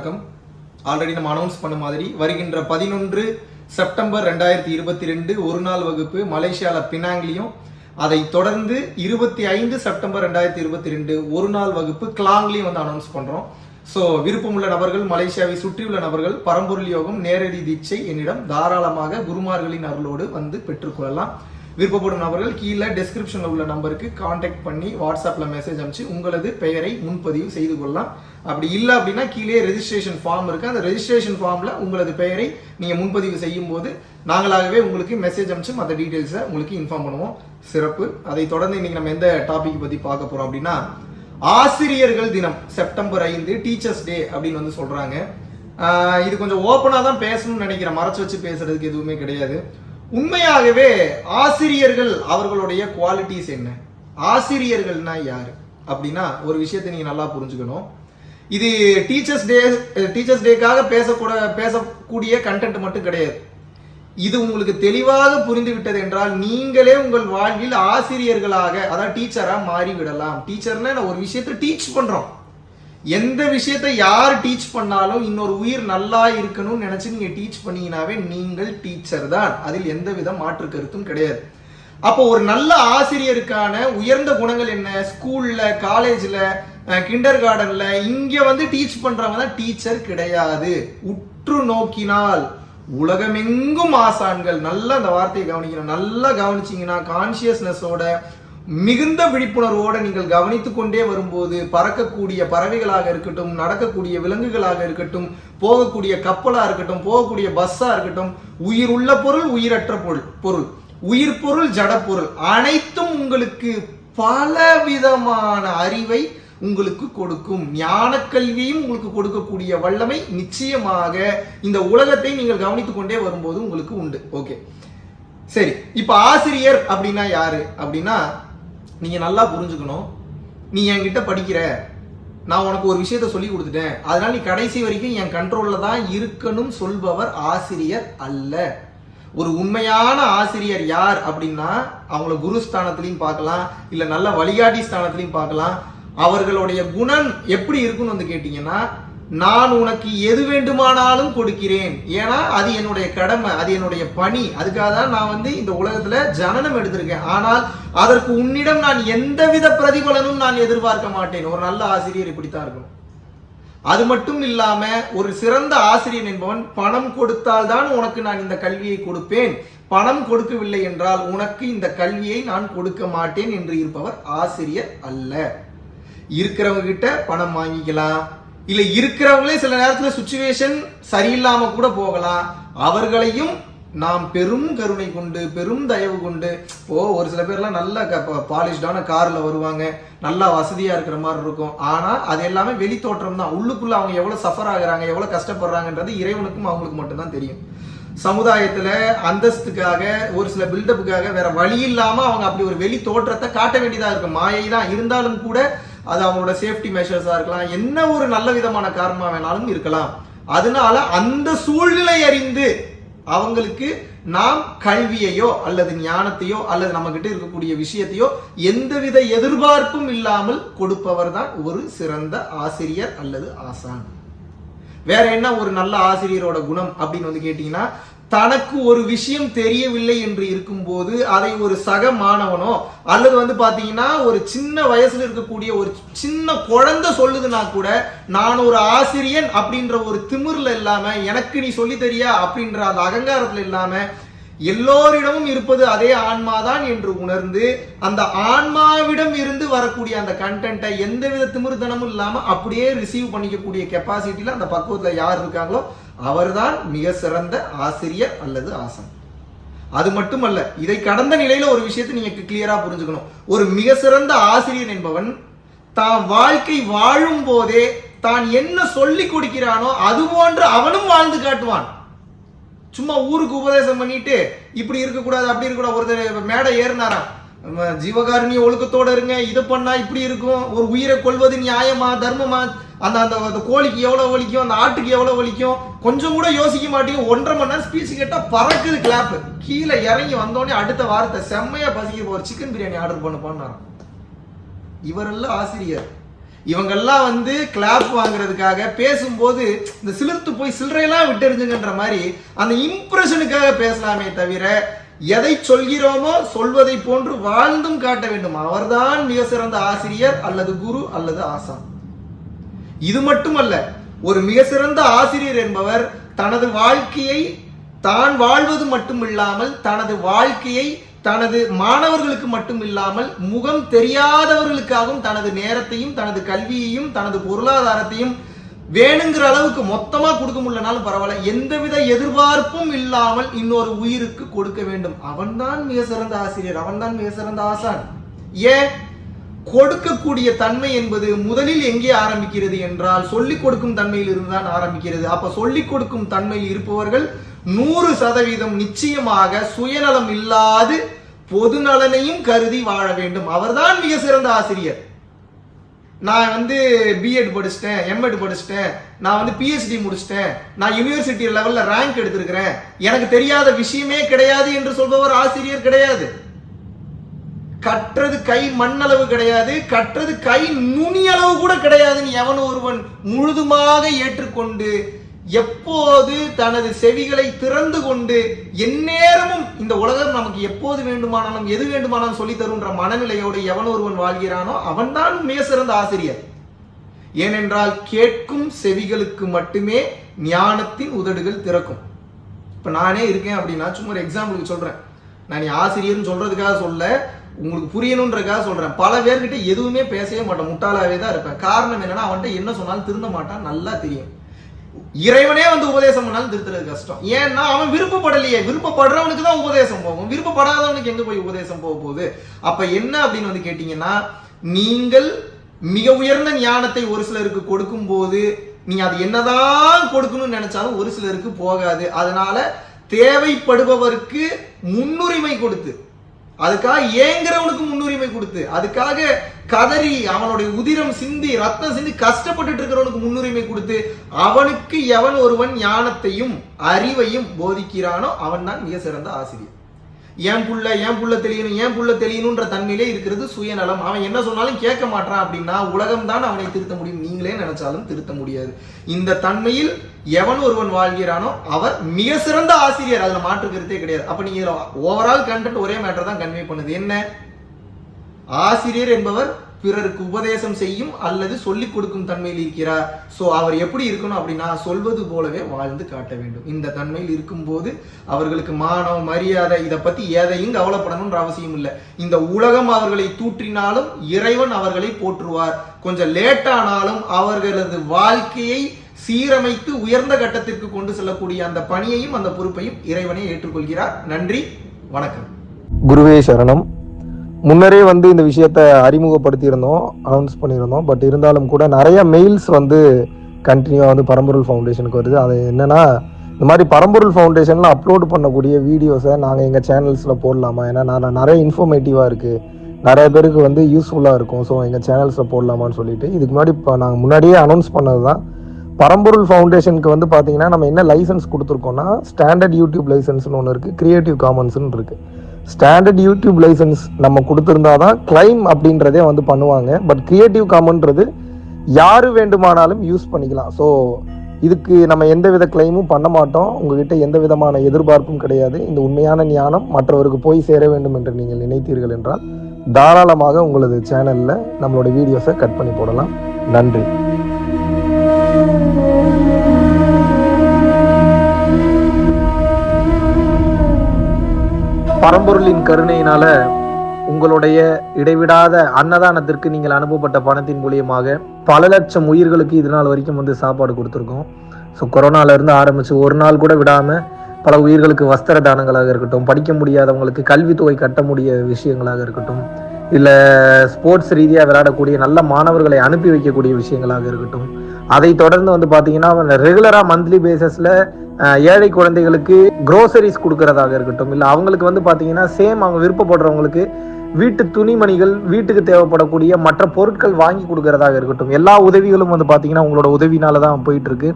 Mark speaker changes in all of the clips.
Speaker 1: வணக்கம். ஆல்ரெடி நம்ம அனௌன்ஸ் பண்ண மாதிரி வருகின்ற பதினொன்று செப்டம்பர் ரெண்டாயிரத்தி இருபத்தி ரெண்டு ஒரு நாள் வகுப்பு மலேசியாவில் பினாங்லியும் அதை தொடர்ந்து இருபத்தி ஐந்து செப்டம்பர் ரெண்டாயிரத்தி இருபத்தி ரெண்டு ஒரு நாள் வகுப்பு கிளாங்லையும் வந்து அனௌன்ஸ் பண்ணுறோம் ஸோ விருப்பமுள்ள நபர்கள் மலேசியாவை சுற்றியுள்ள நபர்கள் பரம்பொருள் யோகம் நேரடி தீட்சை என்னிடம் தாராளமாக குருமார்களின் அருளோடு வந்து பெற்றுக்கொள்ளலாம் விருப்பப்படும் நபர்கள் கீழே டெஸ்கிரிப்ஷனில் உள்ள நம்பருக்கு காண்டாக்ட் பண்ணி வாட்ஸ்அப்பில் மெசேஜ் அனுப்பிச்சு உங்களது பெயரை முன்பதிவு செய்து கொள்ளலாம். அப்படி இல்லை அப்படின்னா கீழே ரெஜிஸ்ட்ரேஷன் ஃபார்ம் இருக்கு. அந்த ரெஜிஸ்ட்ரேஷன் ஃபார்மில் உங்களது பெயரை நீங்கள் முன்பதிவு செய்யும் போது நாங்களாகவே உங்களுக்கு மெசேஜ் அனுப்பிச்சு மற்ற டீட்டெயில்ஸை உங்களுக்கு இன்ஃபார்ம் பண்ணுவோம். சிறப்பு. அதை தொடர்ந்து இன்னைக்கு நம்ம எந்த டாபிக் பற்றி பார்க்க போகிறோம் அப்படின்னா ஆசிரியர்கள் தினம் செப்டம்பர் ஐந்து டீச்சர்ஸ் டே அப்படின்னு வந்து சொல்றாங்க. இது கொஞ்சம் ஓப்பனாக தான் பேசணும்னு நினைக்கிறேன். மறைச்சு வச்சு பேசுறதுக்கு எதுவுமே கிடையாது. உண்மையாகவே ஆசிரியர்கள் அவர்களுடைய குவாலிட்டிஸ் என்ன? ஆசிரியர்கள்னா யார்? அப்படின்னா ஒரு விஷயத்தை நீங்க நல்லா புரிஞ்சுக்கணும். இது டீச்சர்ஸ் டே டீச்சர்ஸ் டேக்காக பேசக்கூட பேசக்கூடிய கண்டென்ட் மட்டும் கிடையாது. இது உங்களுக்கு தெளிவாக புரிந்து விட்டது என்றால் நீங்களே உங்கள் வாழ்வில் ஆசிரியர்களாக அதாவது டீச்சராக மாறி விடலாம் டீச்சர்னா நான் ஒரு விஷயத்தை டீச் பண்றோம். எந்த விஷயத்தை யார் டீச் பண்ணாலும் இன்னொரு உயிர் நல்லா இருக்கணும்னு நினச்சி நீங்கள் டீச் பண்ணீங்கனாவே நீங்கள் டீச்சர் தான். அதில் எந்த வித மாற்று கருத்தும் கிடையாது. அப்போ ஒரு நல்ல ஆசிரியருக்கான உயர்ந்த குணங்கள் என்ன? ஸ்கூலில் காலேஜில் கிண்டர் கார்டனில் இங்கே வந்து டீச் பண்ணுறவங்க தான் டீச்சர் கிடையாது. உற்று நோக்கினால் உலகமெங்கும் ஆசான்கள். நல்லா அந்த வார்த்தையை கவனிக்கணும். நல்லா கவனிச்சீங்கன்னா கான்சியஸ்னஸோட மிகுந்த விழிப்புணர்வோடு நீங்கள் கவனித்து கொண்டே வரும்போது பறக்கக்கூடிய பறவைகளாக இருக்கட்டும் நடக்கக்கூடிய விலங்குகளாக இருக்கட்டும் போகக்கூடிய கப்பலாக இருக்கட்டும் போகக்கூடிய பஸ்ஸாக இருக்கட்டும் உயிர் உள்ள பொருள் உயிரற்ற பொருள் பொருள். உயிர் பொருள் ஜடப்பொருள் அனைத்தும் உங்களுக்கு பலவிதமான அறிவை உங்களுக்கு கொடுக்கும். ஞான கல்வியும் உங்களுக்கு கொடுக்கக்கூடிய வல்லமை நிச்சயமாக இந்த உலகத்தை நீங்கள் கவனித்துக் கொண்டே வரும்போது உங்களுக்கு உண்டு. ஓகே. சரி. இப்ப ஆசிரியர் அப்படின்னா யாரு? அப்படின்னா நீங்கள் நல்லா புரிஞ்சுக்கணும். நீ என்கிட்ட படிக்கிற. நான் உனக்கு ஒரு விஷயத்த சொல்லி கொடுத்துட்டேன். அதனால நீ கடைசி வரைக்கும் என் கண்ட்ரோலில் தான் இருக்கணும் சொல்பவர் ஆசிரியர் அல்ல. ஒரு உண்மையான ஆசிரியர் யார் அப்படின்னா அவங்கள குரு ஸ்தானத்திலையும் பார்க்கலாம். இல்லை நல்ல வழிகாட்டி ஸ்தானத்திலையும் பார்க்கலாம். அவர்களுடைய குணம் எப்படி இருக்குன்னு வந்து கேட்டிங்கன்னா நான் உனக்கு எது வேண்டுமானாலும் கொடுக்கிறேன். ஏன்னா அது என்னுடைய கடமை அது என்னுடைய பணி. அதுக்காக தான் நான் வந்து இந்த உலகத்துல ஜனனம் எடுத்திருக்கேன். ஆனால் அதற்கு உன்னிடம் நான் எந்தவித பிரதிபலனும் நான் எதிர்பார்க்க மாட்டேன். ஒரு நல்ல ஆசிரியர் இப்படித்தான் இருக்கும் அது மட்டும் இல்லாம ஒரு சிறந்த ஆசிரியர் என்பவன் பணம் கொடுத்தால் தான் உனக்கு நான் இந்த கல்வியை கொடுப்பேன். பணம் கொடுக்கவில்லை என்றால் உனக்கு இந்த கல்வியை நான் கொடுக்க மாட்டேன் என்று இருப்பவர் ஆசிரியர் அல்ல. இருக்கிறவங்க கிட்ட பணம் வாங்கிக்கலாம். இல்ல இருக்கிறவங்களே சில நேரத்துல சுச்சுவேஷன் சரியில்லாம கூட போகலாம். அவர்களையும் நாம் பெரும் கருணை கொண்டு பெரும் தயவு கொண்டு ஓ ஒரு சில பேர்லாம் நல்ல பாலிஷ்டான கார்ல வருவாங்க. நல்லா வசதியா இருக்கிற மாதிரி இருக்கும். ஆனா அது எல்லாமே வெளி தோற்றம் தான். உள்ளுக்குள்ள அவங்க எவ்வளவு சஃபர் ஆகுறாங்க எவ்வளவு கஷ்டப்படுறாங்கன்றது இறைவனுக்கும் அவங்களுக்கு மட்டும்தான் தெரியும். சமுதாயத்துல அந்தஸ்துக்காக ஒரு சில பில்டப்புக்காக வேற வழி இல்லாம அவங்க அப்படி ஒரு வெளி தோற்றத்தை காட்ட வேண்டியதா இருக்கும். மாயை தான் இருந்தாலும் கூட அது அவங்களோட சேஃப்டி மெஷர்ஸா இருக்கலாம். என்ன ஒரு நல்ல விதமான காரணமா வேணாலும் இருக்கலாம். அதனால அந்த சூழ்நிலை அறிந்து அவங்களுக்கு நாம் கல்வியையோ அல்லது ஞானத்தையோ அல்லது நம்ம கிட்ட இருக்கக்கூடிய விஷயத்தையோ எந்தவித எதிர்பார்ப்பும் இல்லாமல் கொடுப்பவர் தான் ஒரு சிறந்த ஆசிரியர் அல்லது ஆசான். வேற என்ன ஒரு நல்ல ஆசிரியரோட குணம் அப்படின்னு வந்து கேட்டீங்கன்னா தனக்கு ஒரு விஷயம் தெரியவில்லை என்று இருக்கும்போது அதை ஒரு சக மாணவனோ அல்லது வந்து பார்த்தீங்கன்னா ஒரு சின்ன வயசுல இருக்கக்கூடிய ஒரு சின்ன குழந்தை சொல்லுதுன்னா கூட நான் ஒரு ஆசிரியன் அப்படின்ற ஒரு திமிரில் இல்லாமல் எனக்கு நீ சொல்லி தெரியா? அப்படின்ற அந்த அகங்காரத்தில் இல்லாமல் எல்லோரிடமும் இருப்பது அதே ஆன்மாதான் என்று உணர்ந்து அந்த ஆன்மாவிடம் இருந்து வரக்கூடிய அந்த கண்டென்ட்டை எந்தவித திமிர்தனமும் இல்லாமல் அப்படியே ரிசீவ் பண்ணிக்கக்கூடிய கெப்பாசிட்டியில் அந்த பக்குவத்தில் யார் இருக்காங்களோ அவர்தான் மிக சிறந்த ஆசிரியர் அல்லது ஆசன். அது மட்டுமல்ல இதை கடந்த நிலையில ஒரு விஷயத்தை நீங்க கிளியரா புரிஞ்சுக்கணும். ஒரு மிக சிறந்த ஆசிரியர் என்பவன் தான் வாழ்க்கை வாழும் போதே தான் என்ன சொல்லி கொடுக்கிறானோ அது போன்று அவனும் வாழ்ந்து காட்டுவான். சும்மா ஊருக்கு உபதேசம் பண்ணிட்டு இப்படி இருக்கக்கூடாது அப்படி இருக்கக்கூடாது ஒருத்தர் மேடை ஏறினாராம். ஜீவகாரணி ஒழுக்கத்தோட இருங்க இது பண்ணா இப்படி இருக்கும். ஒரு உயிரை கொள்வது நியாயமா தர்மமா? அந்த அந்த அந்த கோழிக்கு எவ்வளவு வலிக்கும்? அந்த ஆட்டுக்கு எவ்வளவு வலிக்கும்? கொஞ்சம் கூட யோசிக்க மாட்டேங்க. ஒன்றரை மணி நேரம் ஸ்பீச் கேட்டா பறக்குது கிளாப் கீழே இறங்கி வந்தோடனே அடுத்த வாரத்தை செம்மையா பசிக்க ஒரு சிக்கன் பிரியாணி ஆர்டர் பண்ண போனாராம் இவரெல்லாம் ஆசிரியர். இவங்கெல்லாம் வந்து கிளாப் வாங்குறதுக்காக பேசும்போது இந்த சிலிர்த்து போய் சில்லறையெல்லாம் விட்டுருந்துங்கன்ற மாதிரி அந்த இம்ப்ரெஷனுக்காக பேசலாமே தவிர எதை சொல்கிறோமோ சொல்வதை போன்று வாழ்ந்தும் காட்ட வேண்டும். அவர்தான் மிக சிறந்த ஆசிரியர் அல்லது குரு அல்லது ஆசான். இது மட்டுமல்ல ஒரு மிக சிறந்த ஆசிரியர் என்பவர் தனது வாழ்க்கையை தான் வாழ்வது மட்டுமில்லாமல் தனது வாழ்க்கையை தனது மாணவர்களுக்கு மட்டும் இல்லாமல் முகம் தெரியாதவர்களுக்காகவும் தனது நேரத்தையும் தனது கல்வியையும் தனது பொருளாதாரத்தையும் வேணுங்கிற அளவுக்கு மொத்தமா கொடுக்க முடியலனாலும் பரவாயில்ல. எந்தவித எதிர்பார்ப்பும் இல்லாமல் இன்னொரு உயிருக்கு கொடுக்க வேண்டும். அவன்தான் மிக சிறந்த ஆசிரியர் அவன்தான் மிக சிறந்த ஆசான். ஏன்? கொடுக்கக்கூடிய தன்மை என்பது முதலில் எங்கே ஆரம்பிக்கிறது என்றால் சொல்லிக் கொடுக்கும் தன்மையில் இருந்துதான் ஆரம்பிக்கிறது. அப்ப சொல்லிக் கொடுக்கும் தன்மையில் இருப்பவர்கள் நூறு சதவீதம் நிச்சயமாக சுயநலம் இல்லாது பொது நலனையும் கருதி வாழ வேண்டும். அவர்தான் மிக சிறந்த ஆசிரியர். நான் வந்து பிஎட் படிச்சிட்டேன் எம்எட் படிச்சிட்டேன் நான் வந்து பிஹெச்டி முடிச்சிட்டேன் நான் யூனிவர்சிட்டி லெவலில் ரேங்க் எடுத்திருக்கிறேன். எனக்கு தெரியாத விஷயமே கிடையாது என்று சொல்பவர் ஆசிரியர் கிடையாது. கற்றது கை மண்ணளவு கிடையாது கற்றது கை நுனி அளவு கூட கிடையாதுன்னு எவன் ஒருவன் முழுதுமாக ஏற்றுக்கொண்டு எப்போது தனது செவிகளை திறந்து கொண்டு எந்நேரமும் இந்த உலகம் நமக்கு எப்போது வேண்டுமானாலும் எது வேண்டுமானாலும் சொல்லி தருன்ற மனநிலையோடு எவன் ஒருவன் வாழ்கிறானோ அவன்தான் மிக சிறந்த ஆசிரியர். ஏனென்றால் கேட்கும் செவிகளுக்கு மட்டுமே ஞானத்தின் உதடுகள் திறக்கும். இப்ப நானே இருக்கேன் அப்படின்னா சும்மா ஒரு எக்ஸாம்பிளுக்கு சொல்றேன். நான் நீ ஆசிரியர்னு சொல்றதுக்காக சொல்ல உங்களுக்கு புரியணுன்றக்காக சொல்றேன். பல பேர்கிட்ட எதுவுமே பேசவே மாட்டேன். முட்டாளாவே தான் இருப்பேன். காரணம் என்னன்னா அவன்கிட்ட என்ன சொன்னாலும் திருந்த மாட்டான். நல்லா தெரியும். இறைவனே வந்து உபதேசம் பண்ணாலும் திருத்துறது கஷ்டம். ஏன்னா அவன் விருப்பப்படலையே. விருப்பப்படுறவனுக்கு தான் உபதேசம் போகும். விருப்பப்படாதவனுக்கு எங்க போய் உபதேசம் போக போகுது? அப்ப என்ன அப்படின்னு வந்து கேட்டீங்கன்னா நீங்கள் மிக உயர்ந்த ஞானத்தை ஒரு சிலருக்கு கொடுக்கும் போது நீ அது என்னதான் கொடுக்கணும்னு நினைச்சாலும் ஒரு சிலருக்கு போகாது. அதனால தேவைப்படுபவருக்கு முன்னுரிமை கொடுத்து அதுக்காக ஏங்குறவனுக்கு முன்னுரிமை கொடுத்து அதுக்காக கதறி அவனுடைய உதிரம் சிந்தி ரத்தம் சிந்தி கஷ்டப்பட்டுட்டு இருக்கிறவனுக்கு முன்னுரிமை கொடுத்து அவனுக்கு எவன் ஒருவன் ஞானத்தையும் அறிவையும் போதிக்கிறானோ அவன் தான் மிக சிறந்த ஆசிரியர் என் புள்ள என் புள்ள தெளியணும் என் புள்ள தெளியணுன்ற தன்மையிலே இருக்கிறது சுயநலம். அவன் என்ன சொன்னாலும் கேட்க மாட்டான் அப்படின்னா உலகம் தான் அவனை திருத்த முடியும். நீங்களே நினைச்சாலும் திருத்த முடியாது. இந்த தன்மையில் எவன் ஒருவன் வாழ்கிறானோ அவர் மிக சிறந்த ஆசிரியர். அதுல மாற்று கருத்தே கிடையாது. அப்ப நீங்க ஓவரால் கண்டென்ட் ஒரே மேட்டர் தான் கன்வே பண்ணுது. என்ன? ஆசிரியர் என்பவர் பிறருக்கு உபதேசம் செய்யும் அல்லது சொல்லிக் கொடுக்கும் தன்மையில் இருக்கிறார். சோ அவர் எப்படி இருக்கணும் அப்படின்னா சொல்வது போலவே வாழ்ந்து காட்ட வேண்டும். இந்த தன்மையில் இருக்கும்போது அவர்களுக்கு மானம் மரியாதை இதை பத்தி எதையும் கவலைப்படணும்ன்ற அவசியம் இல்லை. இந்த உலகம் அவர்களை தூற்றினாலும் இறைவன் அவர்களை போற்றுவார். கொஞ்சம் லேட்டானாலும் அவர்களது வாழ்க்கையை சீரமைத்து உயர்ந்த கட்டத்திற்கு கொண்டு செல்லக்கூடிய அந்த பணியையும் அந்த பொறுப்பையும் இறைவனை ஏற்றுக்கொள்கிறார். நன்றி வணக்கம்.
Speaker 2: குருவே சரணம். முன்னரே வந்து இந்த விஷயத்த அறிமுகப்படுத்தியிருந்தோம் அனௌன்ஸ் பண்ணியிருந்தோம். பட் இருந்தாலும் கூட நிறைய மெயில்ஸ் வந்து கண்டினியூவாக வந்து பரம்பொருள் ஃபவுண்டேஷனுக்கு வருது. அது என்னென்னா இந்த மாதிரி பரம்பொருள் ஃபவுண்டேஷனில் அப்லோட் பண்ணக்கூடிய வீடியோஸை நாங்கள் எங்கள் சேனல்ஸில் போடலாமா? ஏன்னா நான் நிறைய இன்ஃபர்மேட்டிவாக இருக்குது நிறைய பேருக்கு வந்து யூஸ்ஃபுல்லாக இருக்கும். ஸோ எங்கள் சேனல்ஸில் போடலாமான்னு சொல்லிட்டு இதுக்கு முன்னாடி இப்போ நாங்கள் முன்னாடியே அனௌன்ஸ் பண்ணது தான் பரம்பொருள் ஃபவுண்டேஷனுக்கு வந்து பார்த்தீங்கன்னா நம்ம என்ன லைசன்ஸ் கொடுத்துருக்கோம்னா ஸ்டாண்டர்ட் யூடியூப் லைசன்ஸ்னு ஒன்று இருக்குது க்ரியேட்டிவ் காமன்ஸ்னு இருக்குது ஸ்டாண்டர்ட் யூடியூப் லைசன்ஸ் நம்ம கொடுத்துருந்தா தான் கிளைம் அப்படின்றதே வந்து பண்ணுவாங்க. பட் கிரியேட்டிவ் காமன்றது யார் வேண்டுமானாலும் யூஸ் பண்ணிக்கலாம். ஸோ இதுக்கு நம்ம எந்த வித கிளைமும் பண்ண மாட்டோம். உங்ககிட்ட எந்த விதமான எதிர்பார்ப்பும் கிடையாது. இந்த உண்மையான ஞானம் மற்றவருக்கு போய் சேர வேண்டும் என்று நீங்கள் நினைத்தீர்கள் என்றால் தாராளமாக உங்களது சேனலில் நம்மளோட வீடியோஸை கட் பண்ணி போடலாம். நன்றி. பரம்பொருளின் கருணையினால உங்களுடைய இடைவிடாத அன்னதானத்திற்கு நீங்கள் அனுப்பப்பட்ட பணத்தின் மூலியமாக பல லட்சம் உயிர்களுக்கு இது நாள் வரைக்கும் வந்து சாப்பாடு கொடுத்துருக்கோம். ஸோ கொரோனால இருந்து ஆரம்பிச்சு ஒரு நாள் கூட விடாம பல உயிர்களுக்கு வஸ்திர தானங்களாக இருக்கட்டும் படிக்க முடியாதவங்களுக்கு கல்வித்தொகை கட்ட முடிய விஷயங்களாக இருக்கட்டும் இல்லை ஸ்போர்ட்ஸ் ரீதியாக விளையாடக்கூடிய நல்ல மாணவர்களை அனுப்பி வைக்கக்கூடிய விஷயங்களாக இருக்கட்டும். அதை தொடர்ந்து வந்து பார்த்தீங்கன்னா ரெகுலராக மந்த்லி பேசிஸில் ஏழை குழந்தைகளுக்கு க்ரோசரிஸ் கொடுக்கறதாக இருக்கட்டும். இல்லை அவங்களுக்கு வந்து பார்த்தீங்கன்னா சேம் அவங்க விருப்பப்படுறவங்களுக்கு வீட்டு துணிமணிகள் வீட்டுக்கு தேவைப்படக்கூடிய மற்ற பொருட்கள் வாங்கி கொடுக்கறதாக இருக்கட்டும். எல்லா உதவிகளும் வந்து பார்த்தீங்கன்னா உங்களோட உதவினால தான் போயிட்டு இருக்கு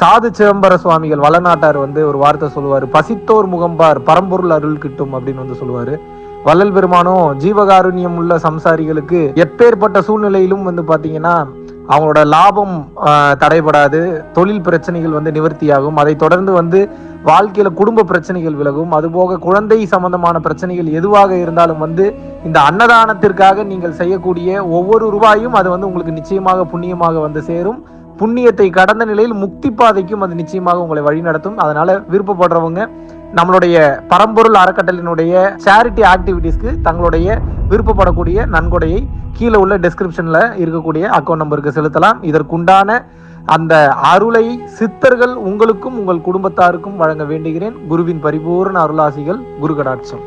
Speaker 2: சாது சிதம்பர சுவாமிகள் வளநாட்டார் வந்து ஒரு வார்த்தை சொல்லுவார். பசித்தோர் முகம்பார் பரம்பொருள் அருள் கிட்டும் அப்படின்னு வந்து சொல்லுவார். வள்ளல் பெருமானும் ஜீவகாருண்யம் உள்ள சம்சாரிகளுக்கு எப்பேற்பட்ட சூழ்நிலையிலும் வந்து பார்த்தீங்கன்னா அவங்களோட லாபம் தடைபடாது தொழில் பிரச்சனைகள் வந்து நிவர்த்தியாகும். அதை தொடர்ந்து வந்து வாழ்க்கையில குடும்ப பிரச்சனைகள் விலகும். அதுபோக குழந்தை சம்பந்தமான பிரச்சனைகள் எதுவாக இருந்தாலும் வந்து இந்த அன்னதானத்திற்காக நீங்கள் செய்யக்கூடிய ஒவ்வொரு ரூபாயும் அது வந்து உங்களுக்கு நிச்சயமாக புண்ணியமாக வந்து சேரும். புண்ணியத்தை கடந்த நிலையில் முக்தி பாதைக்கும் அது நிச்சயமாக உங்களை வழிநடத்தும். அதனால விருப்பப்படுறவங்க நம்மளுடைய பரம்பொருள் அறக்கட்டளினுடைய சேரிட்டி ஆக்டிவிட்டீஸ்க்கு தங்களுடைய விருப்பப்படக்கூடிய நன்கொடையை கீழே உள்ள டிஸ்கிரிப்ஷனில் இருக்கக்கூடிய அக்கௌண்ட் நம்பருக்கு செலுத்தலாம். இதற்குண்டான அந்த அருளை சித்தர்கள் உங்களுக்கும் உங்கள் குடும்பத்தாருக்கும் வழங்க வேண்டுகிறேன். குருவின் பரிபூர்ண அருளாசிகள் குரு கடாட்சம்